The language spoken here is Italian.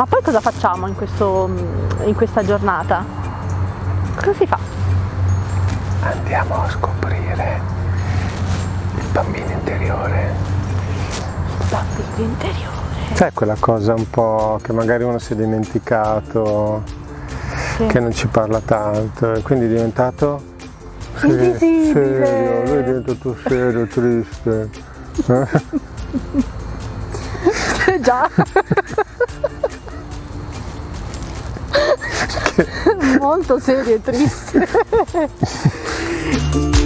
Ma poi cosa facciamo in, questo, in questa giornata? Cosa si fa? Andiamo a scoprire il bambino interiore. Il bambino interiore. Sai quella cosa un po' che magari uno si è dimenticato, Sì. che non ci parla tanto e quindi è diventato se- Invisibile. serio, lui è diventato serio, triste. Eh? Già. Molto serio e triste.